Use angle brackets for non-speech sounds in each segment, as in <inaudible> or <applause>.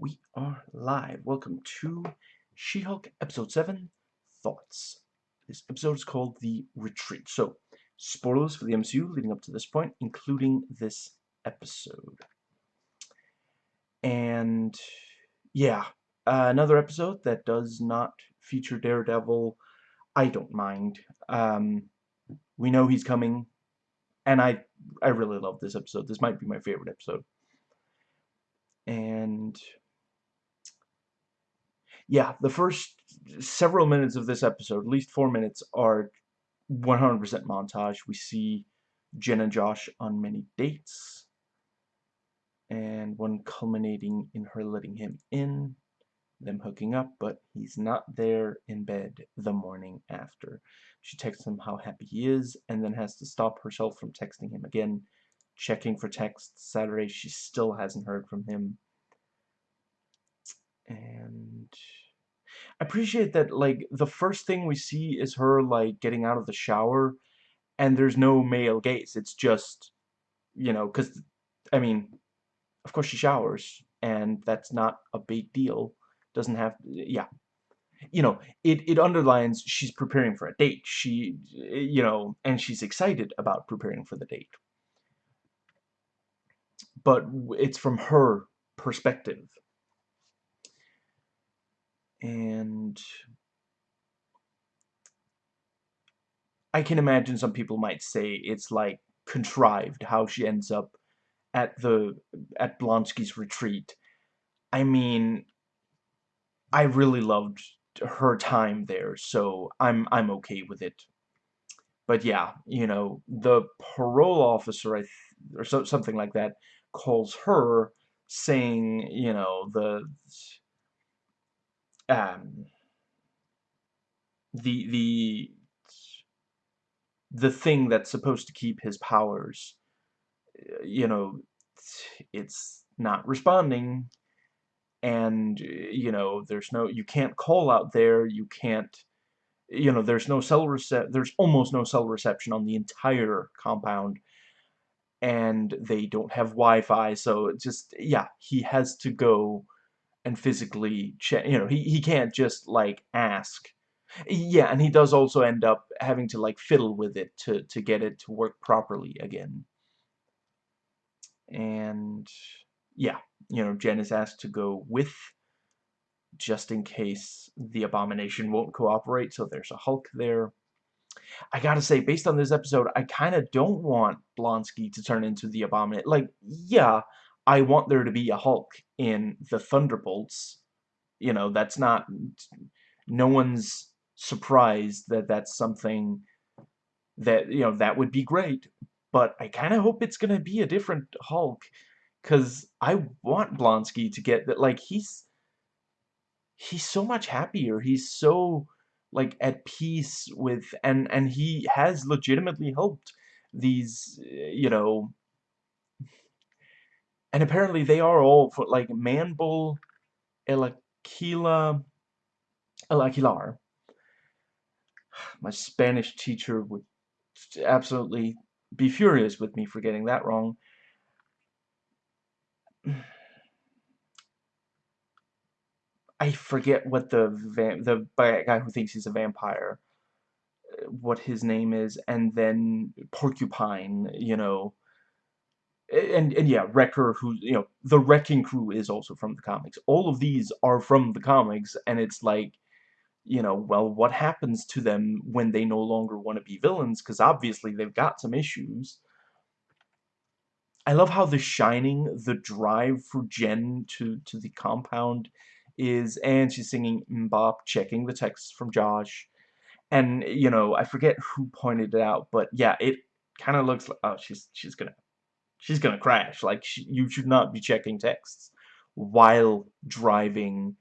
We are live. Welcome to She-Hulk Episode 7, Thoughts. This episode is called The Retreat. So, spoilers for the MCU leading up to this point, including this episode. And, yeah, uh, another episode that does not feature Daredevil, I don't mind. Um, we know he's coming, and I, I really love this episode. This might be my favorite episode. And yeah, the first several minutes of this episode, at least four minutes, are 100% montage. We see Jen and Josh on many dates, and one culminating in her letting him in, them hooking up, but he's not there in bed the morning after. She texts him how happy he is, and then has to stop herself from texting him again, checking for texts Saturday. She still hasn't heard from him. And I appreciate that, like, the first thing we see is her, like, getting out of the shower, and there's no male gaze. It's just, you know, because, I mean, of course she showers, and that's not a big deal. Doesn't have, yeah. You know, it, it underlines she's preparing for a date. She, you know, and she's excited about preparing for the date. But it's from her perspective and I can imagine some people might say it's like contrived how she ends up at the at Blonsky's retreat. I mean, I really loved her time there, so I'm I'm okay with it. But yeah, you know, the parole officer I or so, something like that calls her saying, you know, the um, the the the thing that's supposed to keep his powers you know it's not responding. And you know there's no you can't call out there. You can't you know there's no cell recep there's almost no cell reception on the entire compound. And they don't have Wi-Fi so just yeah he has to go and physically check. You know, he, he can't just, like, ask. Yeah, and he does also end up having to, like, fiddle with it to, to get it to work properly again. And, yeah, you know, Jen is asked to go with just in case the Abomination won't cooperate, so there's a Hulk there. I gotta say, based on this episode, I kind of don't want Blonsky to turn into the Abomination. Like, yeah, I want there to be a Hulk in the Thunderbolts. You know, that's not... No one's surprised that that's something that, you know, that would be great. But I kind of hope it's going to be a different Hulk. Because I want Blonsky to get that, like, he's... He's so much happier. He's so, like, at peace with... And, and he has legitimately helped these, you know, and apparently they are all for like Manbull, Elaquila, Elaquilar. <sighs> My Spanish teacher would absolutely be furious with me for getting that wrong. <sighs> I forget what the the guy who thinks he's a vampire, uh, what his name is, and then Porcupine, you know, and and yeah, Wrecker, who you know, the Wrecking Crew is also from the comics. All of these are from the comics, and it's like, you know, well, what happens to them when they no longer want to be villains? Because obviously they've got some issues. I love how the Shining, the drive for Jen to to the compound, is, and she's singing MMMBop, checking the texts from Josh, and you know, I forget who pointed it out, but yeah, it kind of looks like oh, she's she's gonna she's gonna crash. Like, you should not be checking texts while driving.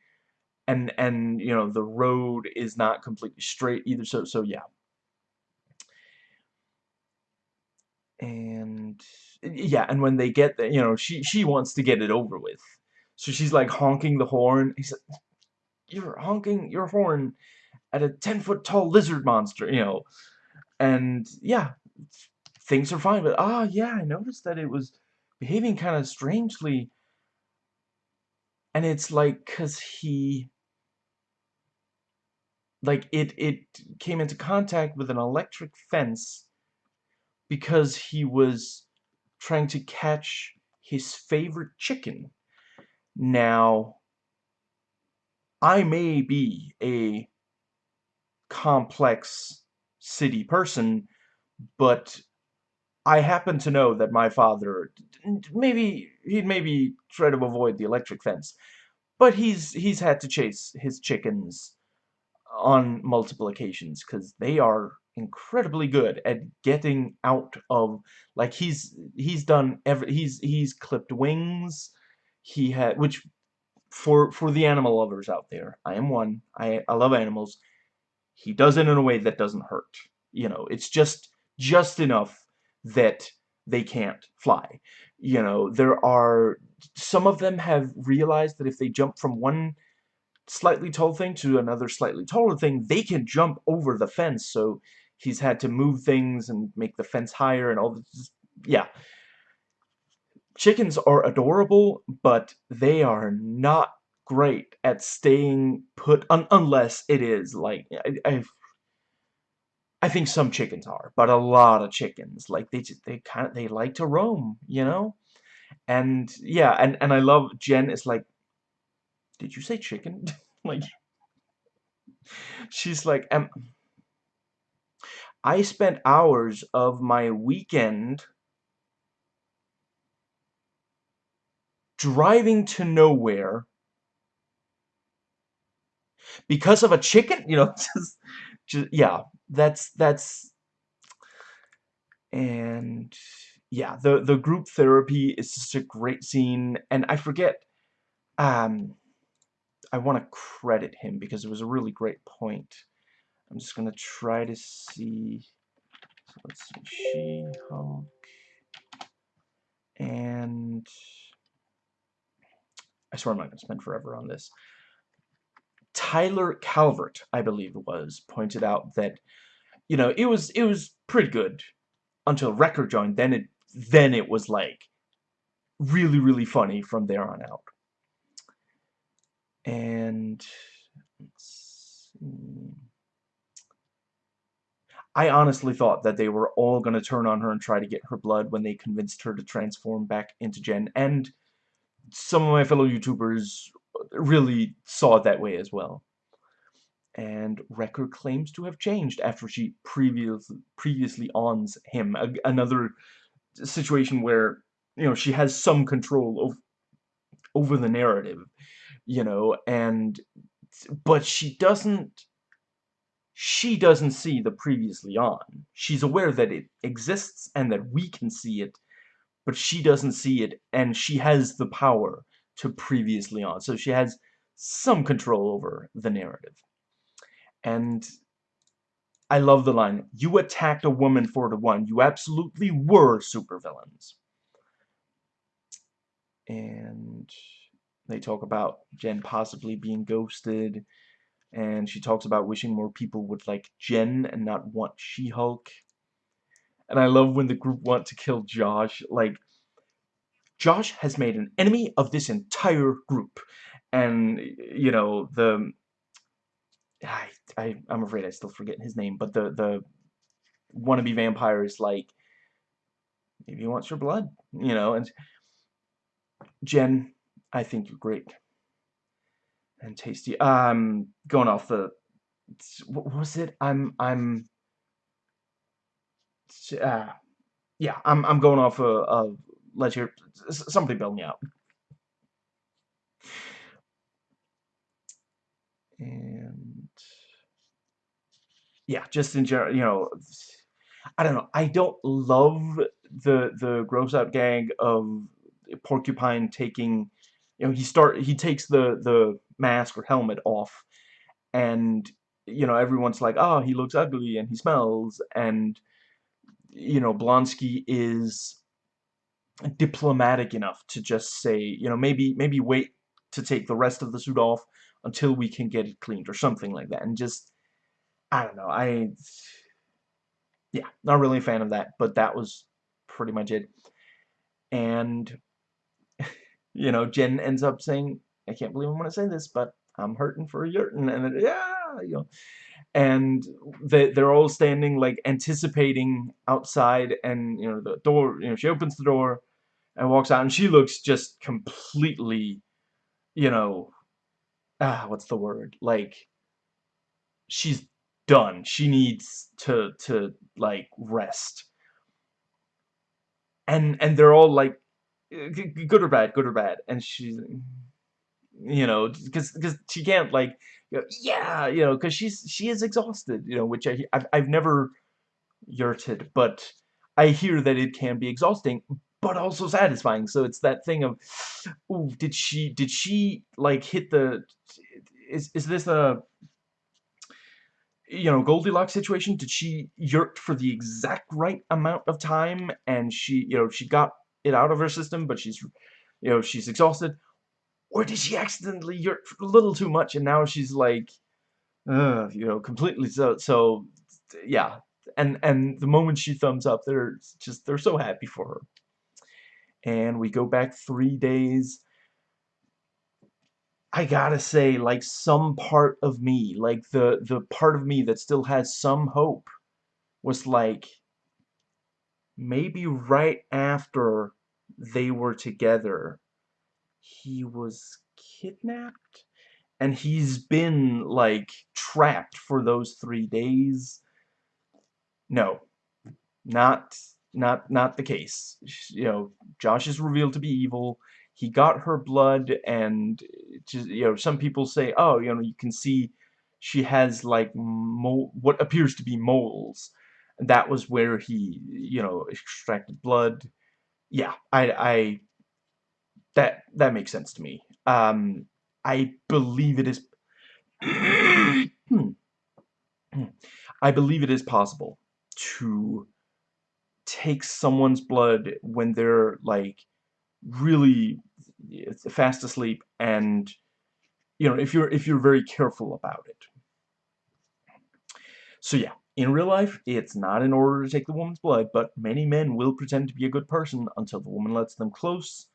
And, and, you know, the road is not completely straight either. So, so yeah. And, yeah, and when they get there, you know, she, she wants to get it over with. So she's, like, honking the horn. He said, you're honking your horn at a 10-foot tall lizard monster, you know. And, yeah, things are fine. But, ah, yeah, I noticed that it was behaving kind of strangely. and it's like because he like it it came into contact with an electric fence because he was trying to catch his favorite chicken. Now, I may be a complex city person, but I happen to know that my father, maybe, he'd maybe try to avoid the electric fence, but he's, he's had to chase his chickens on multiple occasions, because they are incredibly good at getting out of, like, he's, he's done every, he's, he's clipped wings, he had, which, for, for the animal lovers out there, I am one, I, I love animals, he does it in a way that doesn't hurt. You know, it's just just enough that they can't fly. You know, there are some of them have realized that if they jump from one slightly tall thing to another slightly taller thing, they can jump over the fence. So he's had to move things and make the fence higher and all this. Yeah. Chickens are adorable, but they are not great at staying put un unless it is like I, I I think some chickens are, but a lot of chickens like they just, they kind of they like to roam, you know? And yeah, and and I love Jen is like did you say chicken? <laughs> like she's like um I spent hours of my weekend driving to nowhere because of a chicken <laughs> you know just, just yeah that's that's and yeah the the group therapy is just a great scene and I forget um I want to credit him because it was a really great point. I'm just gonna try to see so let's see She-Hulk and I swear I'm not gonna spend forever on this Tyler Calvert, I believe it was, pointed out that, you know, it was it was pretty good until Wrecker joined. Then it then it was like really really funny from there on out. And I honestly thought that they were all going to turn on her and try to get her blood when they convinced her to transform back into Jen. And some of my fellow YouTubers really saw it that way as well. And Wrecker claims to have changed after she previous, previously ons him. A, another situation where, you know, she has some control over, over the narrative, you know, and, but she doesn't, she doesn't see the previously on. She's aware that it exists and that we can see it, but she doesn't see it, and she has the power to previously on. So she has some control over the narrative. And I love the line, you attacked a woman four to one. You absolutely were supervillains. And they talk about Jen possibly being ghosted. And she talks about wishing more people would like Jen and not want She-Hulk. And I love when the group want to kill Josh. Like, Josh has made an enemy of this entire group. And, you know, the... I, I, I'm afraid I still forget his name, but the, the wannabe vampire is like, maybe he wants your blood, you know, and Jen, I think you're great. And tasty. Um, going off the, what was it? I'm, I'm, uh, yeah, I'm, I'm going off a, a let your somebody bail me out. And yeah, just in general, you know, I don't know. I don't love the the gross out gag of Porcupine taking, you know, he start he takes the the mask or helmet off, and you know everyone's like, oh, he looks ugly and he smells, and you know Blonsky is diplomatic enough to just say, you know, maybe maybe wait to take the rest of the suit off until we can get it cleaned or something like that. And just, I don't know, I, yeah, not really a fan of that, but that was pretty much it. And, <laughs> you know, Jen ends up saying, I can't believe I'm gonna say this, but I'm hurting for a yurtin, and yeah, you know, and they they're all standing like anticipating outside, and you know the door, you know, she opens the door and walks out, and she looks just completely, you know, ah, what's the word? Like she's done. She needs to to like rest. And and they're all like good or bad, good or bad, and she's you know, because because she can't like, you know, yeah, you know, because she's she is exhausted, you know, which I I've, I've never yurted, but I hear that it can be exhausting, but also satisfying. So it's that thing of, ooh, did she did she like hit the, is is this a you know, Goldilocks situation, did she yurt for the exact right amount of time and she, you know, she got it out of her system, but she's, you know, she's exhausted? Or did she accidentally yurt a little too much and now she's like, uh, you know, completely so, so, yeah. And, and the moment she thumbs up, they're just, they're so happy for her. And we go back three days I gotta say, like, some part of me, like, the, the part of me that still has some hope, was like, maybe right after they were together, he was kidnapped? And he's been, like, trapped for those three days? No. Not, not, not the case. You know, Josh is revealed to be evil. He got her blood and just, you know some people say oh you know you can see she has like what appears to be moles. And that was where he you know extracted blood. Yeah I I that that makes sense to me. Um I believe it is <clears throat> <clears throat> I believe it is possible to take someone's blood when they're like really fast asleep and you know if you're if you're very careful about it. So yeah in real life it's not in order to take the woman's blood but many men will pretend to be a good person until the woman lets them close.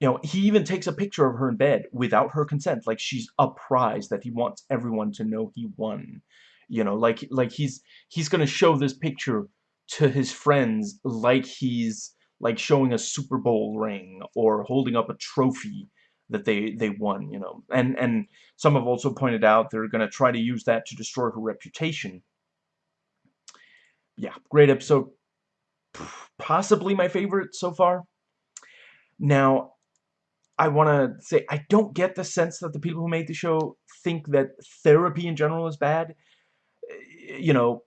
You know he even takes a picture of her in bed without her consent like she's a prize that he wants everyone to know he won. You know like like he's he's gonna show this picture to his friends like he's like showing a Super Bowl ring or holding up a trophy that they they won you know? And and some have also pointed out they're going to try to use that to destroy her reputation. Yeah great episode. Possibly my favorite so far. Now I want to say I don't get the sense that the people who made the show think that therapy in general is bad. Eh, you know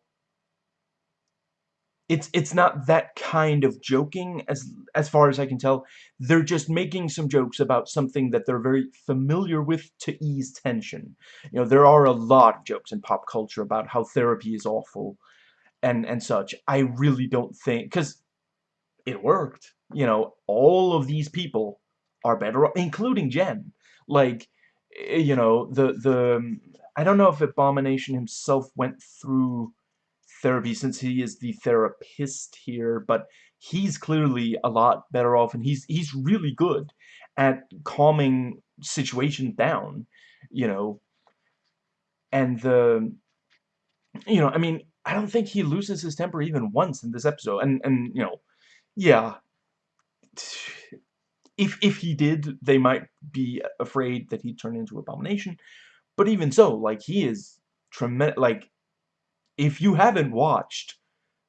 it's it's not that kind of joking as as far as I can tell. They're just making some jokes about something that they're very familiar with to ease tension. You know, there are a lot of jokes in pop culture about how therapy is awful and and such. I really don't think cuz it worked. You know, all of these people are better including Jen. Like eh, you know, the the I don't know if Abomination himself went through therapy since he is the therapist here, but he's clearly a lot better off and he's he's really good at calming situations down, you know. And the you know, I mean, I don't think he loses his temper even once in this episode. And and you know, yeah. If if he did, they might be afraid that he'd turn into abomination. But even so, like he is tremendous like if you haven't watched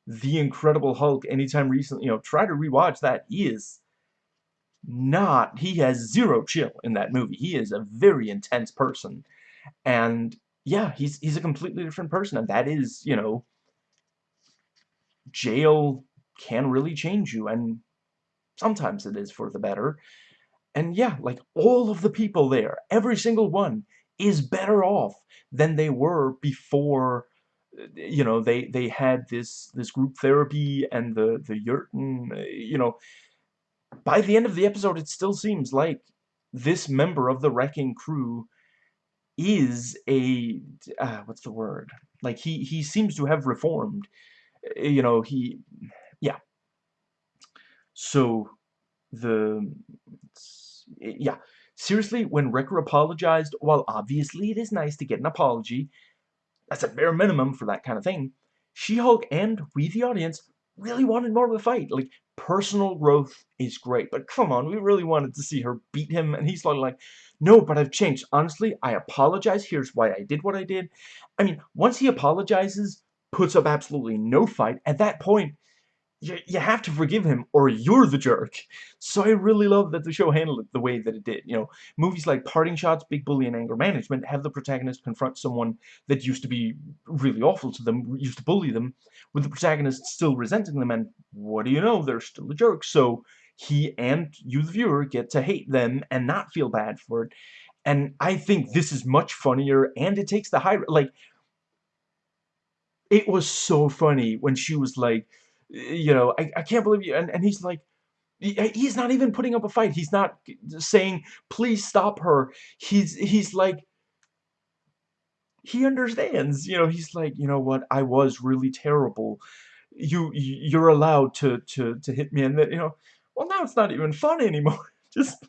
The Incredible Hulk anytime recently, you know, try to rewatch that. He is not, he has zero chill in that movie. He is a very intense person. And yeah, he's, he's a completely different person. And that is, you know, jail can really change you. And sometimes it is for the better. And yeah, like all of the people there, every single one is better off than they were before you know they they had this this group therapy and the the yurtin you know by the end of the episode it still seems like this member of the wrecking crew is a uh, what's the word? Like he he seems to have reformed you know he yeah. So the yeah. Seriously, when Wrecker apologized, while obviously it is nice to get an apology, that's a bare minimum for that kind of thing. She-Hulk and we, the audience, really wanted more of a fight. Like, personal growth is great, but come on, we really wanted to see her beat him, and he's like, no, but I've changed. Honestly, I apologize. Here's why I did what I did. I mean, once he apologizes, puts up absolutely no fight, at that point, you, you have to forgive him or you're the jerk. So I really love that the show handled it the way that it did. You know, movies like Parting Shots, Big Bully, and Anger Management have the protagonist confront someone that used to be really awful to them, used to bully them, with the protagonist still resenting them, and what do you know, they're still a jerk. So he and you, the viewer, get to hate them and not feel bad for it. And I think this is much funnier, and it takes the high... Like, it was so funny when she was like, you know, I, I can't believe you. And, and he's like, he's not even putting up a fight. He's not saying, please stop her. He's, he's like, he understands, you know, he's like, you know what, I was really terrible. You, you're allowed to, to, to hit me. And that, you know, well, now it's not even fun anymore. <laughs> Just.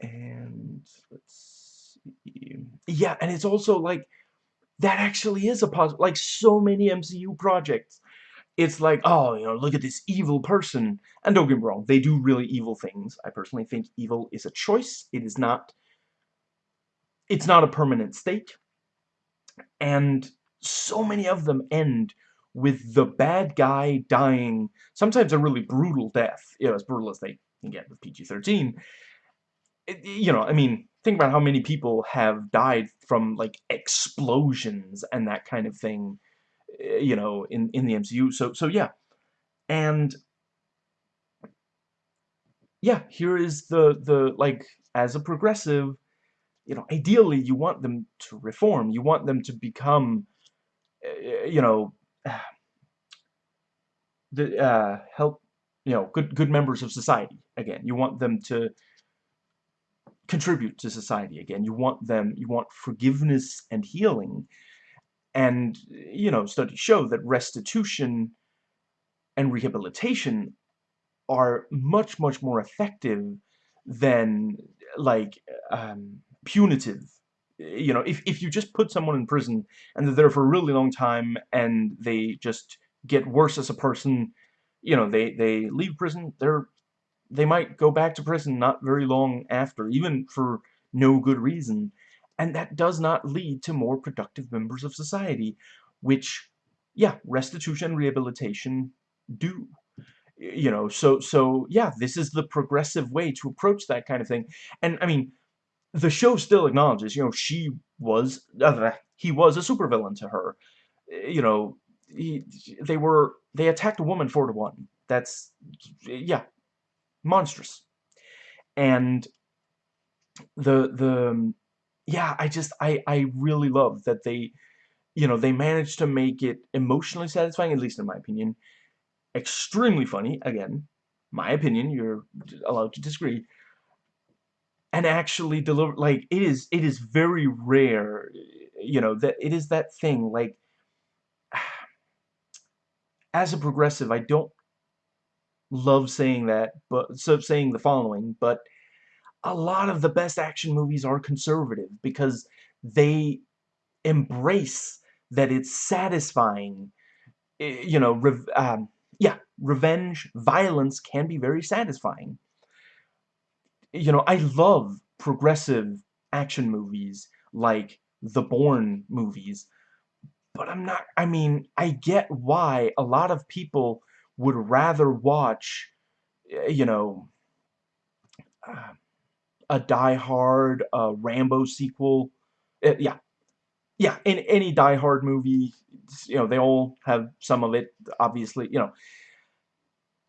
And let's see. Yeah, and it's also like, that actually is a positive. Like so many MCU projects, it's like, oh, you know, look at this evil person. And don't get me wrong, they do really evil things. I personally think evil is a choice. It is not, it's not a permanent state. And so many of them end with the bad guy dying, sometimes a really brutal death, you know, as brutal as they can get with PG-13. You know, I mean, think about how many people have died from like explosions and that kind of thing eh, you know in in the MCU so so yeah. And yeah here is the the like as a progressive you know ideally you want them to reform. You want them to become uh, you know <sighs> the uh help you know good good members of society again. You want them to contribute to society again. You want them, you want forgiveness and healing. And, you know, studies show that restitution and rehabilitation are much, much more effective than, like, um, punitive. You know, if, if you just put someone in prison and they're there for a really long time and they just get worse as a person, you know, they, they leave prison, they're they might go back to prison not very long after, even for no good reason. And that does not lead to more productive members of society, which, yeah, restitution and rehabilitation do. You know, so, so, yeah, this is the progressive way to approach that kind of thing. And, I mean, the show still acknowledges, you know, she was, uh, he was a supervillain to her. You know, he, they were, they attacked a woman four to one. That's, yeah, monstrous. And the the yeah, I just I I really love that they you know, they managed to make it emotionally satisfying, at least in my opinion. Extremely funny, again, my opinion, you're allowed to disagree. And actually deliver, like, it is, it is very rare, you know, that it is that thing, like, <sighs> as a progressive, I don't love saying that, but so saying the following, but a lot of the best action movies are conservative because they embrace that it's satisfying. You know, um, yeah, revenge, violence can be very satisfying. You know, I love progressive action movies like the Bourne movies, but I'm not, I mean, I get why a lot of people would rather watch, eh, you know, uh, a Die Hard, a Rambo sequel. Uh, yeah. Yeah, in any Die Hard movie, you know, they all have some of it, obviously, you know.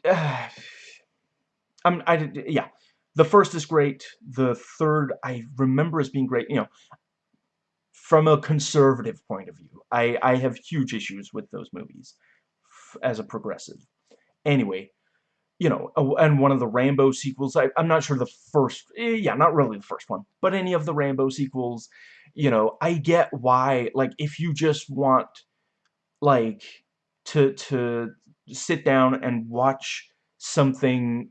Uh, <sighs> I'm, I, yeah. The first is great. The third, I remember as being great, you know. From a conservative point of view, I, I have huge issues with those movies as a progressive. Anyway, you know, and one of the Rambo sequels, I, am not sure the first, eh, yeah, not really the first one, but any of the Rambo sequels, you know, I get why, like, if you just want, like, to, to sit down and watch something,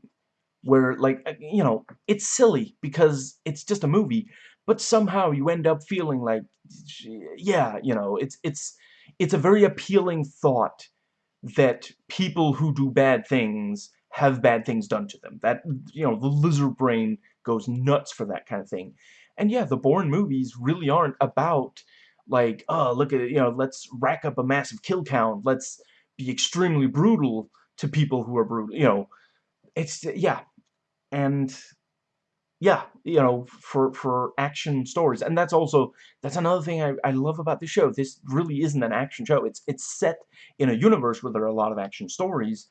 where, like, uh, you know, it's silly because it's just a movie, but somehow you end up feeling like, yeah, you know, it's, it's, it's a very appealing thought that people who do bad things have bad things done to them. That, you know, the lizard brain goes nuts for that kind of thing. And yeah, the Bourne movies really aren't about, like, oh, look at it, you know, let's rack up a massive kill count, let's be extremely brutal to people who are brutal, you know. It's, yeah. And, yeah, you know, for, for action stories. And that's also, that's another thing I, I love about the show. This really isn't an action show. It's, it's set in a universe where there are a lot of action stories,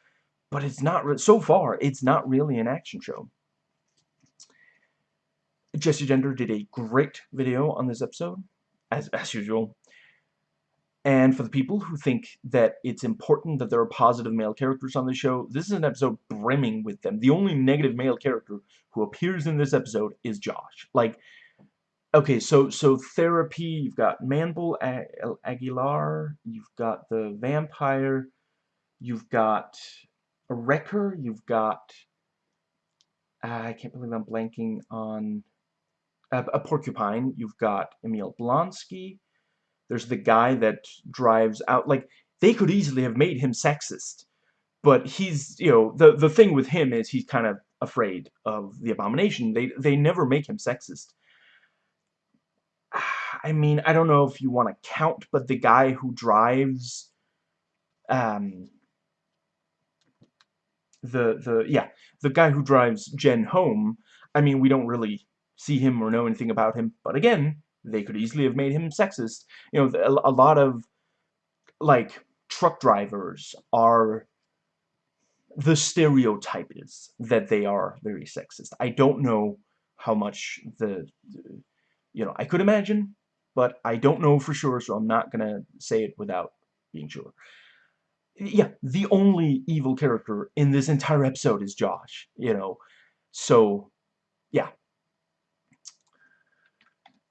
but it's not, so far, it's not really an action show. Jessie Gender did a great video on this episode, as, as usual. And for the people who think that it's important that there are positive male characters on the show, this is an episode brimming with them. The only negative male character who appears in this episode is Josh. Like, okay, so so therapy, you've got Manbull Aguilar, you've got the vampire, you've got a Wrecker, you've got... Uh, I can't believe I'm blanking on a porcupine. You've got Emil Blonsky. There's the guy that drives out. Like, they could easily have made him sexist. But he's, you know, the, the thing with him is he's kind of afraid of the abomination. They, they never make him sexist. <sighs> I mean, I don't know if you want to count, but the guy who drives, um, the, the, yeah, the guy who drives Jen home, I mean, we don't really see him or know anything about him. But again, they could easily have made him sexist. You know, a, lot of, like, truck drivers are the stereotype is that they are very sexist. I don't know how much the, you know, I could imagine, but I don't know for sure, so I'm not gonna say it without being sure. Yeah, the only evil character in this entire episode is Josh, you know, so, yeah,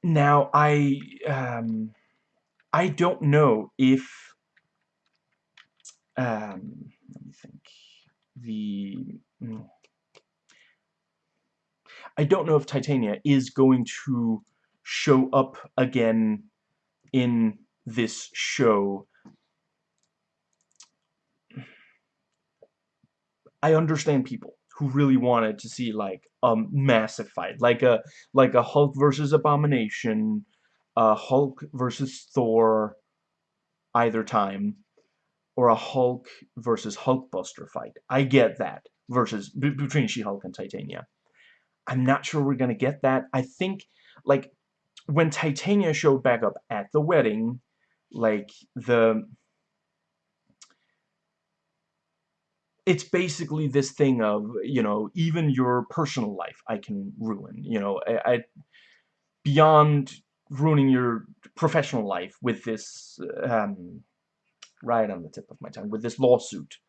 now, I, um, I don't know if, um, let me think, the, mm, I don't know if Titania is going to show up again in this show. I understand people who really wanted to see like a massive fight, like a like a Hulk versus Abomination, a Hulk versus Thor, either time, or a Hulk versus Hulkbuster fight. I get that versus between She-Hulk and Titania. I'm not sure we're gonna get that. I think like when Titania showed back up at the wedding, like the it's basically this thing of, you know, even your personal life I can ruin, you know, I, I beyond ruining your professional life with this, um, right on the tip of my tongue, with this lawsuit.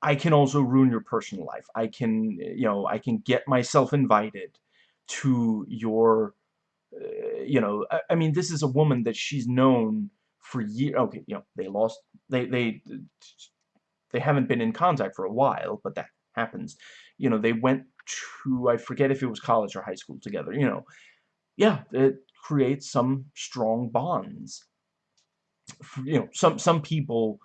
I can also ruin your personal life. I can, you know, I can get myself invited to your, uh, you know, I, I, mean, this is a woman that she's known for years. Okay, you know, they lost, they, they they haven't been in contact for a while, but that happens. You know, they went to, I forget if it was college or high school together, you know. Yeah, it creates some strong bonds. You know, some, some people,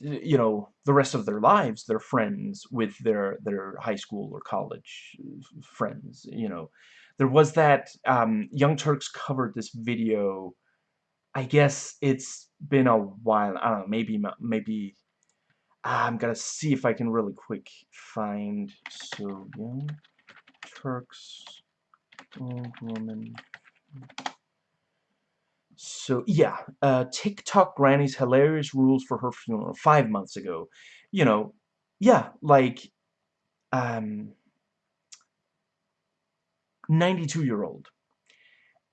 you know, the rest of their lives, they're friends with their, their high school or college friends, you know. There was that, um, Young Turks covered this video, I guess it's been a while, I don't know, maybe, maybe I'm gonna see if I can really quick find so young Turks old woman. So yeah, uh, TikTok Granny's hilarious rules for her funeral five months ago. You know, yeah, like um, 92 year old.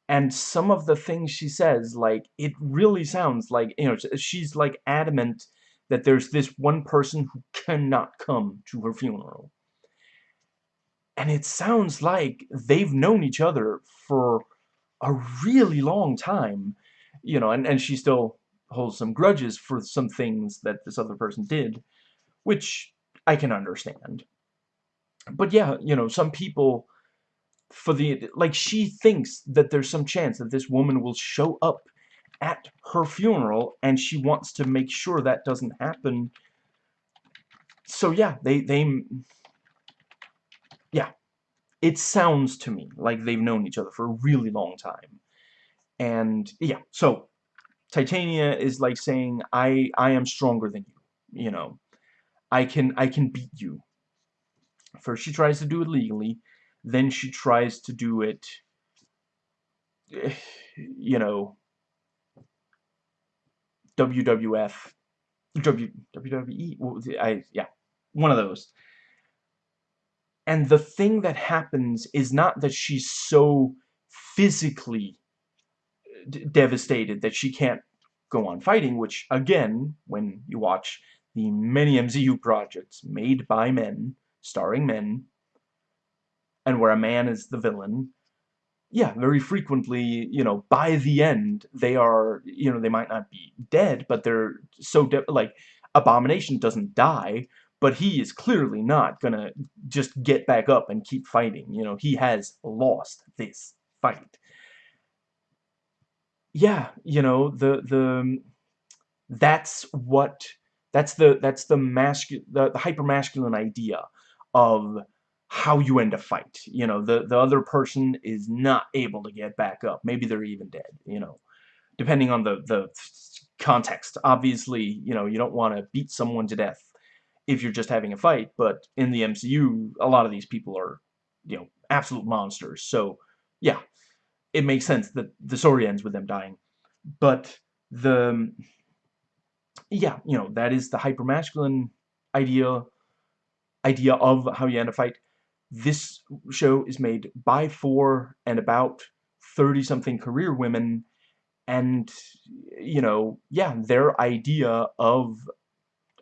And some of the things she says, like, it really sounds like, you know, she's like adamant that there's this one person who cannot come to her funeral. And it sounds like they've known each other for a really long time, you know, and, and she still holds some grudges for some things that this other person did, which I can understand. but yeah, you know, some people for the like she thinks that there's some chance that this woman will show up at her funeral and she wants to make sure that doesn't happen. So yeah they they yeah it sounds to me like they've known each other for a really long time. And yeah so Titania is like saying I I am stronger than you you know. I can I can beat you. First she tries to do it legally then she tries to do it <sighs> you know WWF w, WWE I yeah one of those. And the thing that happens is not that she's so physically uh, devastated that she can't go on fighting, which, again, when you watch the many MCU projects made by men, starring men, and where a man is the villain, yeah, very frequently, you know, by the end, they are, you know, they might not be dead, but they're so, like, Abomination doesn't die, but he is clearly not gonna just get back up and keep fighting. You know, he has lost this fight. Yeah, you know, the the um, that's what that's the that's the masculine the, the hyper masculine idea of how you end a fight. You know, the the other person is not able to get back up. Maybe they're even dead, you know. Depending on the the context. Obviously, you know, you don't want to beat someone to death if you're just having a fight, but in the MCU, a lot of these people are, you know, absolute monsters. So, yeah, it makes sense that the story ends with them dying. But the, yeah, you know, that is the hyper-masculine idea, idea of how you end a fight. This show is made by four and about 30-something career women, and, you know, yeah, their idea of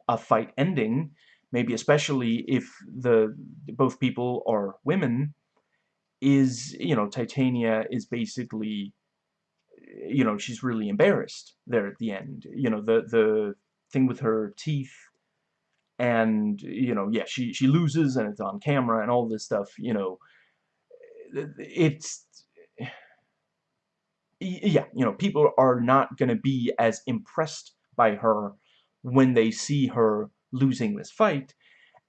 a fight ending, maybe especially if the both people are women, is, you know, Titania is basically, you know, she's really embarrassed there at the end. You know, the, the thing with her teeth, and, you know, yeah, she, she loses and it's on camera and all this stuff, you know, it's, yeah, you know, people are not going to be as impressed by her when they see her losing this fight.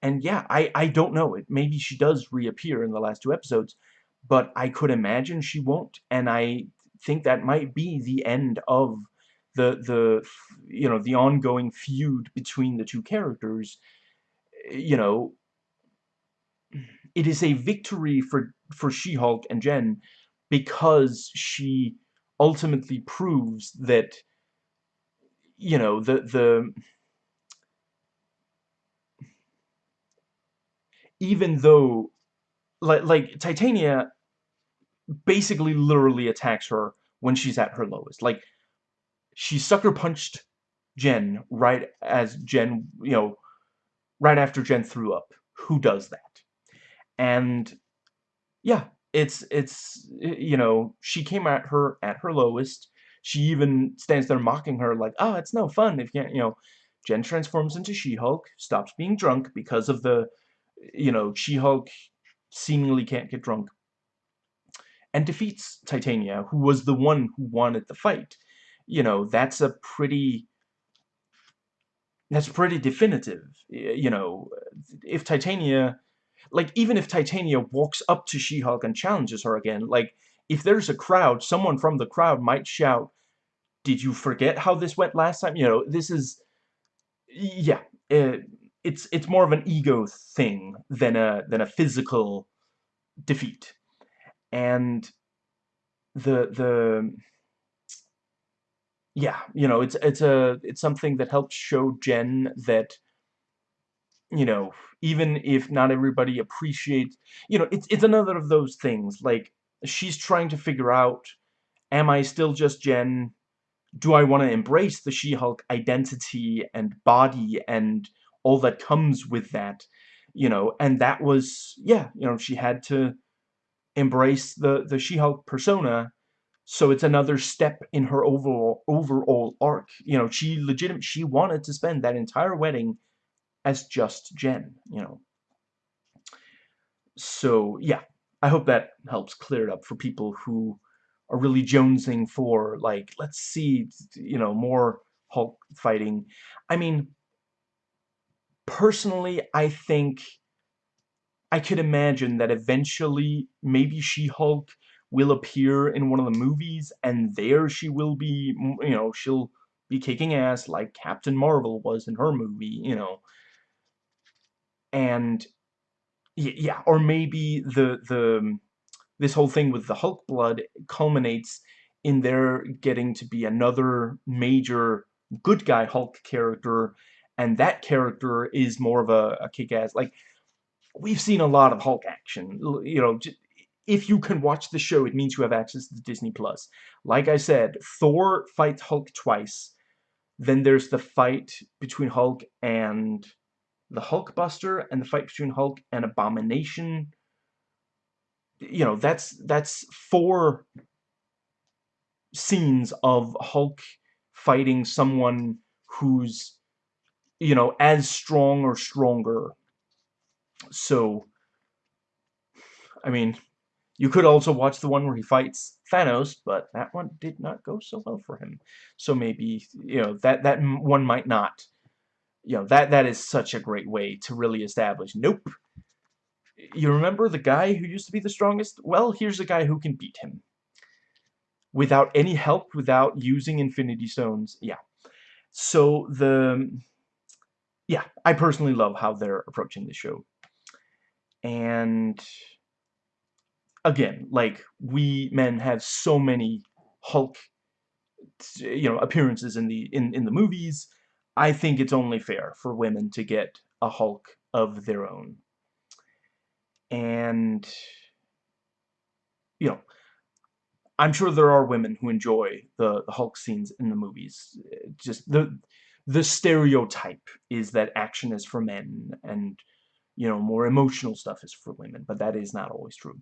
And yeah, I, I don't know. It Maybe she does reappear in the last two episodes, but I could imagine she won't. And I think that might be the end of the, the you know, the ongoing feud between the two characters. You know, it is a victory for, for She-Hulk and Jen because she ultimately proves that you know, the, the, even though, like, like, Titania basically literally attacks her when she's at her lowest. Like, she sucker punched Jen right as Jen, you know, right after Jen threw up. Who does that? And, yeah, it's, it's, you know, she came at her at her lowest, she even stands there mocking her like, oh, it's no fun if you can't, you know, Jen transforms into She-Hulk, stops being drunk because of the, you know, She-Hulk seemingly can't get drunk, and defeats Titania, who was the one who wanted the fight. You know, that's a pretty, that's pretty definitive. You know, if Titania, like, even if Titania walks up to She-Hulk and challenges her again, like, if there's a crowd, someone from the crowd might shout, did you forget how this went last time? You know, this is, yeah, it, it's it's more of an ego thing than a than a physical defeat, and the the yeah, you know, it's it's a it's something that helps show Jen that you know, even if not everybody appreciates, you know, it's it's another of those things like she's trying to figure out, am I still just Jen? Do I want to embrace the She-Hulk identity and body and all that comes with that? You know, and that was, yeah, you know, she had to embrace the, the She-Hulk persona so it's another step in her overall overall arc. You know, she legitimate she wanted to spend that entire wedding as just Jen, you know. so, yeah. I hope that helps clear it up for people who are really jonesing for, like, let's see, you know, more Hulk fighting. I mean, personally, I think I could imagine that eventually maybe She-Hulk will appear in one of the movies, and there she will be, you know, she'll be kicking ass like Captain Marvel was in her movie, you know. And, yeah, or maybe the, the, this whole thing with the Hulk blood culminates in there getting to be another major good guy Hulk character, and that character is more of a, a kick-ass, like, we've seen a lot of Hulk action, you know, if you can watch the show, it means you have access to Disney+. Plus. Like I said, Thor fights Hulk twice. Then there's the fight between Hulk and the Hulkbuster, and the fight between Hulk and Abomination. You know, that's that's four scenes of Hulk fighting someone who's, you know, as strong or stronger. So, I mean, you could also watch the one where he fights Thanos, but that one did not go so well for him. So maybe, you know, that, that one might not. You know, that, that is such a great way to really establish, nope. You remember the guy who used to be the strongest? Well, here's a guy who can beat him. Without any help, without using Infinity Stones, yeah. So, the... Yeah, I personally love how they're approaching the show. And again, like, we men have so many Hulk, you know, appearances in the, in, in the movies, I think it's only fair for women to get a Hulk of their own. And, you know, I'm sure there are women who enjoy the, the Hulk scenes in the movies. Just the the stereotype is that action is for men and, you know, more emotional stuff is for women, but that is not always true.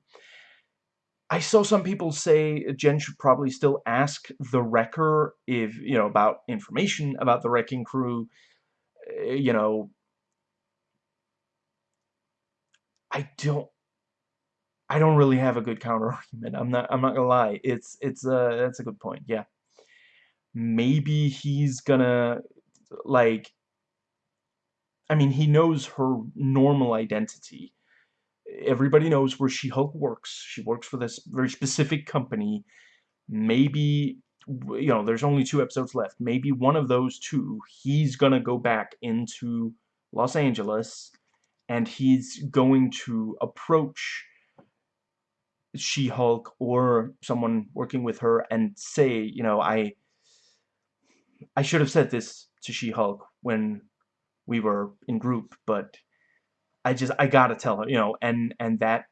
I saw some people say Jen should probably still ask the Wrecker if, you know, about information about the Wrecking Crew. Eh, you know, I don't I don't really have a good counter <laughs> argument. I'm not I'm not gonna lie. It's it's uh that's a good point, yeah. Maybe he's gonna like I mean he knows her normal identity everybody knows where She-Hulk works. She works for this very specific company. Maybe, you know, there's only two episodes left. Maybe one of those two, he's gonna go back into Los Angeles, and he's going to approach She-Hulk or someone working with her and say, you know, I, I should have said this to She-Hulk when we were in group, but I just I gotta tell her, you know, and and that,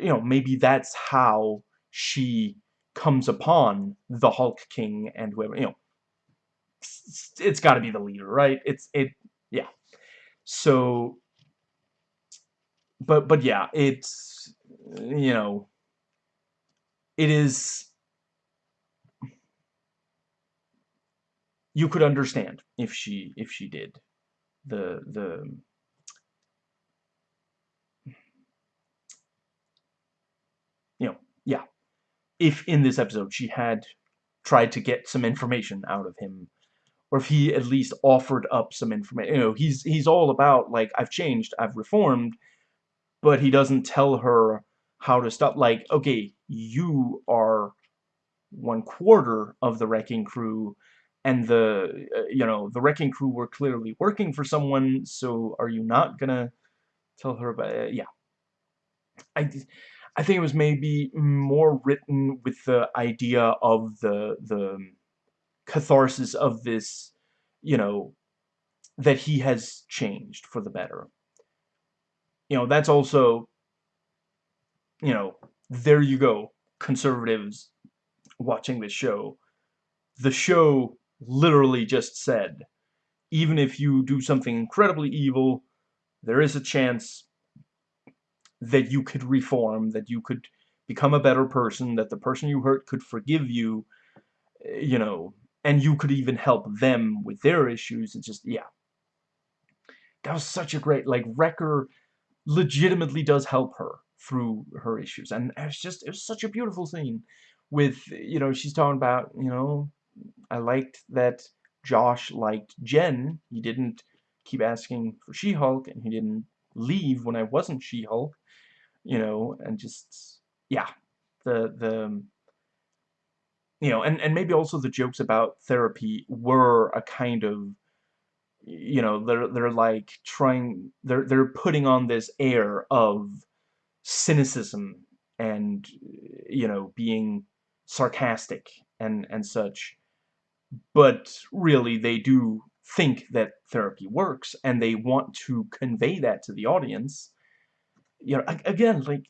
you know, maybe that's how she comes upon the Hulk King and whoever, you know, it's, got to be the leader, right? It's it, yeah. So, but but yeah, it's you know, it is. You could understand if she if she did the the you know, yeah, if in this episode she had tried to get some information out of him, or if he at least offered up some information, you know, he's he's all about like I've changed, I've reformed, but he doesn't tell her how to stop. Like, okay, you are one quarter of the wrecking crew, and the uh, you know the wrecking crew were clearly working for someone. So are you not gonna tell her about? Uh, yeah, I I think it was maybe more written with the idea of the the catharsis of this, you know, that he has changed for the better. You know, that's also, you know, there you go, conservatives watching this show. The show literally just said, even if you do something incredibly evil, there is a chance that you could reform, that you could become a better person, that the person you hurt could forgive you, eh, you know, and you could even help them with their issues. It's just, yeah. That was such a great, like, Wrecker legitimately does help her through her issues. And it's just, it was such a beautiful scene with, you know, she's talking about, you know, I liked that Josh liked Jen. He didn't keep asking for She-Hulk, and he didn't leave when I wasn't She-Hulk, you know, and just, yeah, the, the, um, you know, and, and maybe also the jokes about therapy were a kind of, you know, they're, they're like trying, they're, they're putting on this air of cynicism and, you know, being sarcastic and, and such. But really, they do think that therapy works, and they want to convey that to the audience. You know, again, like,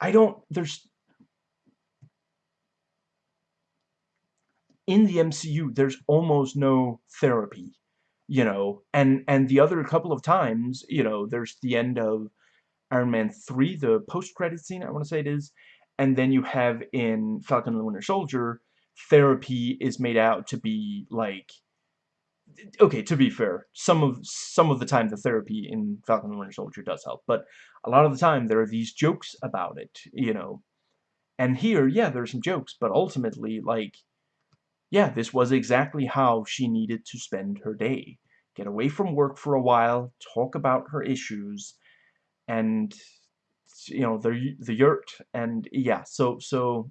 I don't, there's, in the MCU, there's almost no therapy, you know, and, and the other couple of times, you know, there's the end of Iron Man 3, the post-credit scene, I want to say it is, and then you have in Falcon and the Winter Soldier, therapy is made out to be, like, okay, to be fair, some of some of the time the therapy in Falcon and Winter Soldier does help, but a lot of the time there are these jokes about it, you know, and here, yeah, there are some jokes, but ultimately, like, yeah, this was exactly how she needed to spend her day. Get away from work for a while, talk about her issues, and, you know, the, the yurt, and, yeah, so, so,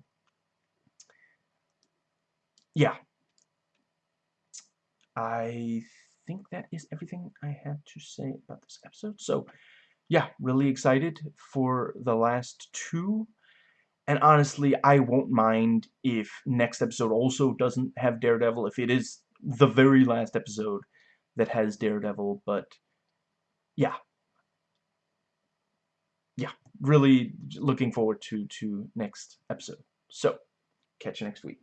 yeah. I think that is everything I had to say about this episode, so, yeah, really excited for the last two and honestly, I won't mind if next episode also doesn't have Daredevil, if it is the very last episode that has Daredevil, but yeah. Yeah, really looking forward to, to next episode. So, catch you next week.